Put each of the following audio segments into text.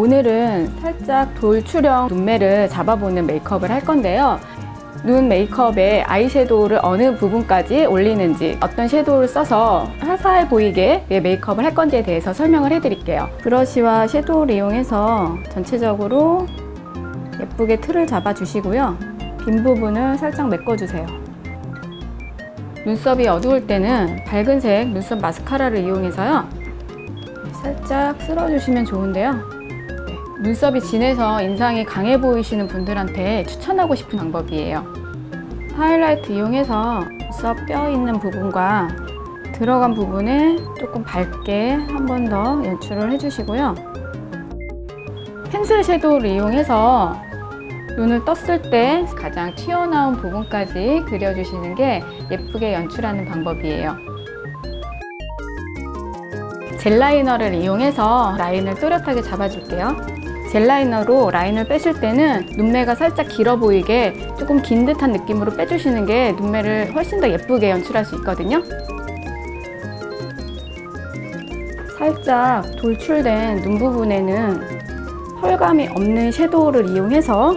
오늘은 살짝 돌출형 눈매를 잡아보는 메이크업을 할 건데요. 눈 메이크업에 아이섀도우를 어느 부분까지 올리는지 어떤 섀도우를 써서 화사해 보이게 메이크업을 할 건지에 대해서 설명을 해드릴게요. 브러쉬와 섀도우를 이용해서 전체적으로 예쁘게 틀을 잡아주시고요. 빈 부분을 살짝 메꿔주세요. 눈썹이 어두울 때는 밝은색 눈썹 마스카라를 이용해서요. 살짝 쓸어주시면 좋은데요. 네, 눈썹이 진해서 인상이 강해 보이시는 분들한테 추천하고 싶은 방법이에요. 하이라이트 이용해서 눈썹 뼈 있는 부분과 들어간 부분에 조금 밝게 한 번 더 연출을 해주시고요. 펜슬 섀도우를 이용해서 눈을 떴을 때 가장 튀어나온 부분까지 그려주시는 게 예쁘게 연출하는 방법이에요. gel liner를 이용해서 라인을 또렷하게 잡아줄게요. gel liner로 라인을 빼실 때는 눈매가 살짝 길어 보이게 조금 긴 듯한 느낌으로 빼주시는 게 눈매를 훨씬 더 예쁘게 연출할 수 있거든요. 살짝 돌출된 눈 부분에는 pearl감이 없는 shadow를 이용해서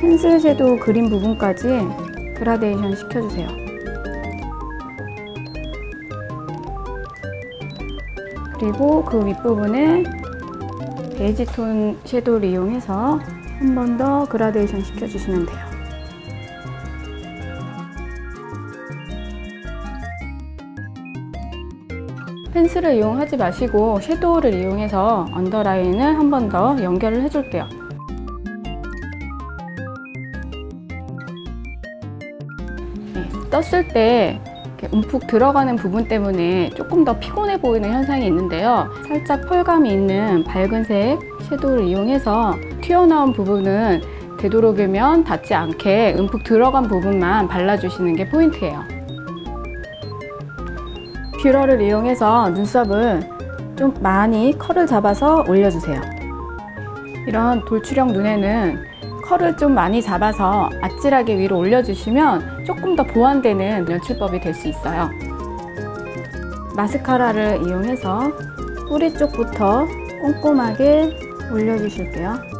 pencil shadow 그린 부분까지 그라데이션 시켜주세요. 그리고 그 윗부분에 베이지 톤 섀도우를 이용해서 한 번 더 그라데이션 시켜주시면 돼요. 펜슬을 이용하지 마시고 섀도우를 이용해서 언더라인을 한 번 더 연결을 해줄게요. 네, 떴을 때 움푹 들어가는 부분 때문에 조금 더 피곤해 보이는 현상이 있는데요. 살짝 펄감이 있는 밝은색 섀도우를 이용해서 튀어나온 부분은 되도록이면 닿지 않게 움푹 들어간 부분만 발라주시는 게 포인트예요. 뷰러를 이용해서 눈썹을 좀 많이 컬을 잡아서 올려주세요. 이런 돌출형 눈에는 컬을 좀 많이 잡아서 아찔하게 위로 올려주시면 조금 더 보완되는 연출법이 될 수 있어요. 마스카라를 이용해서 뿌리 쪽부터 꼼꼼하게 올려주실게요.